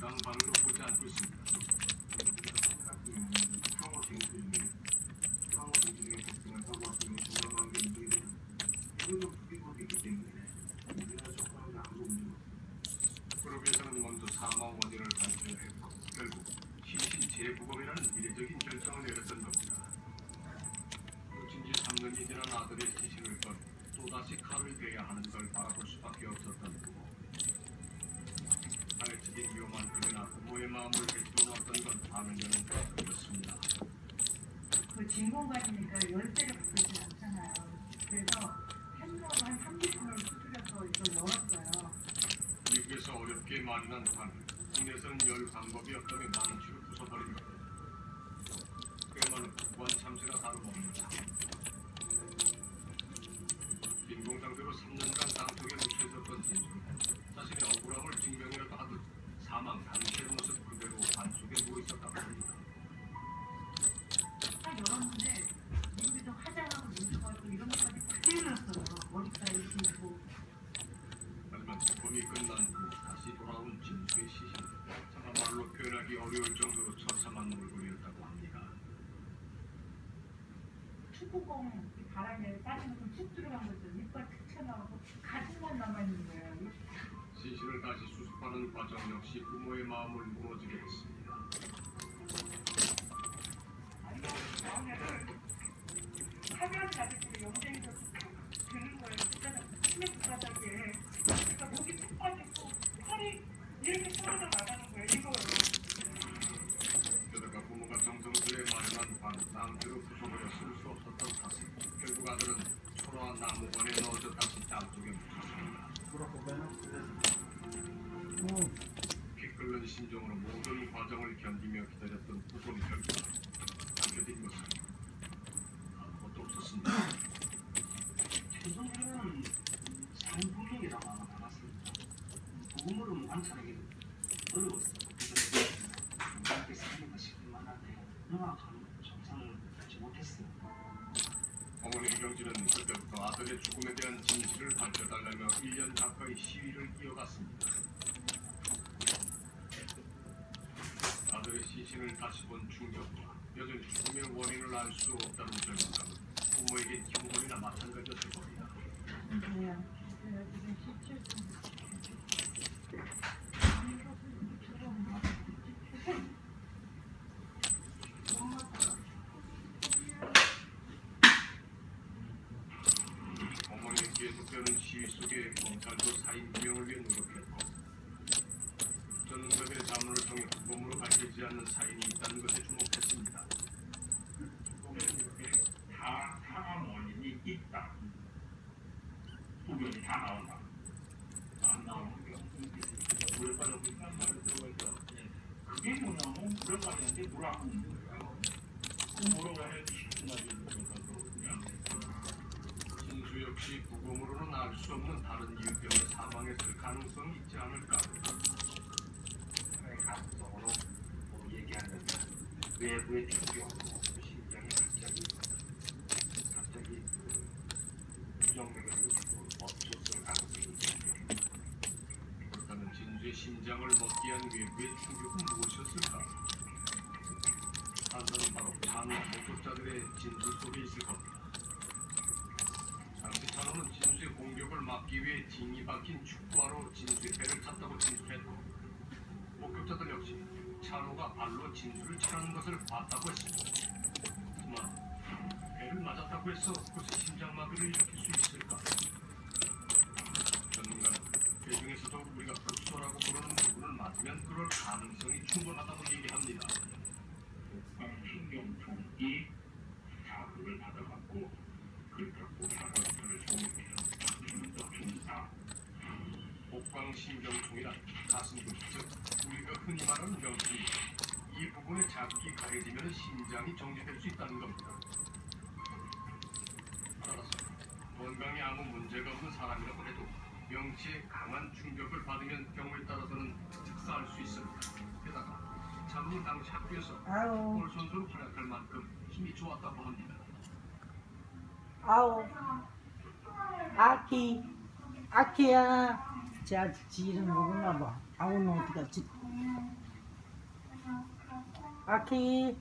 전당방으로 보지 않고 있습니다. 쟁점이 상호 사고 같은 전당관계 인정이 되는 이거는 마음을 뱉어놓았던 건 다른 년은 그렇습니다. 그 진공관이니까 열대를 붙이지 않잖아요. 그래서 펜으로 한 30분을 수술해서 이걸 열었어요. 미국에서 어렵게 마련한 관을 국내에서는 열 방법이 없다며 만원치로 표현하기 어려울 정도로 처참한 얼굴이었다고 합니다. 축구공 이 바람에 빠지면서 툭 들어간 거죠. 이빨 툭 튀어나오고 가슴만 남아있는 거예요. 시신을 다시 수습하는 과정 역시 부모의 마음을 무너지게 했습니다. 아니 나오면은 하면 자기들이 영생에서 툭 드는 거예요. 진짜 치매 바닥에 그러니까 목이 툭 빠지고 팔이 이렇게 떨어져 나가는 거예요. 이거요. 게다가 부모가 정성스레 마련한 방 상태로 부숴버려 쓸 수 없었던 탓에 결국 아들은 초라한 나무관에 넣어져 다시 땅속에 묻혔습니다. 피 끓는 심정으로 모든 과정을 견디며 기다렸던 부모의 결과 남겨진 것은 아무것도 없었습니다. 최소한은 상부경이라고 하나 나왔습니다. 부금으로 관찰하기 어려웠어요. 그래서 정확하게 사기가 싶기만 한데 명확한 정상을 받지 못했어요. 어머니 경진은 그때부터 아들의 죽음에 대한 진실을 밝혀달라며 1년 가까이 시위를 이어갔습니다. 아들의 시신을 다시 본 충격과 여전히 죽음의 원인을 알 수 없다는 절망감은 부모에게 흉물이나 마찬가지였을 겁니다. 네. 지금 17분. 어머니의 계속되는 시위 속에 검찰도 사인 규명을 위해 노력했고 전문가들의 자문을 통해 부검으로 밝혀지지 않는 사인이 있다는 것에 주목했습니다. 이렇게 다 사망 원인이 있다. 부변이 다 나온다. 안 나오는 경우 물에 빠져 있단 말이 들어가 있다. 그게 뭐냐면 물에 빠졌는데 먹는 거예요. 그 말이 있는 거거든요. 진수 역시 부검으로는 알 수 없는 다른 이유 때문에 사망했을 가능성이 있지 않을까. 하나의 가능성으로 뭐 얘기하면 외부의 충격으로 심장이 갑자기 갑자기 그 부정맥을 일으키고 멈췄을 가능성이 있습니다. 그렇다면 진수의 심장을 먹기 위한 외부의 충격은 무엇이었을까? 판사는 바로 찬호 목격자들의 진술 속에 있을 겁니다. 당시 찬호는 진수의 공격을 막기 위해 징이 박힌 축구화로 진수의 배를 찼다고 진술했고 찬호가 발로 진수를 치라는 것을 봤다고 했습니다. 하지만 배를 맞았다고 해서 그것이 심장마비를 일으킬 수 있을까? 전문가는 그 중에서도 우리가 급소라고 부르는 부분을 맞으면 그럴 가능성이 충분하다고 얘기합니다. 신경통이 자극을 받아갖고 그렇다고 사각편을 소음해서 좀더 중다. 복광신경통이란 가슴근, 즉 우리가 흔히 말하는 명통입니다. 이 부분에 자극이 가해지면 심장이 정지될 수 있다는 겁니다. 따라서 건강에 아무 문제가 없는 사람이라고 해도 명치에 강한 충격을 받으면 경우에 따라서는 즉사할 수 있습니다. 게다가 참니 당시 학교에서 골 선수로 활약할 만큼 힘이 좋았다고 합니다. 아우. 아키, 아키야. 쟤 아직 지 이름 모르나 봐. 아우는 어디 갔지? 아키.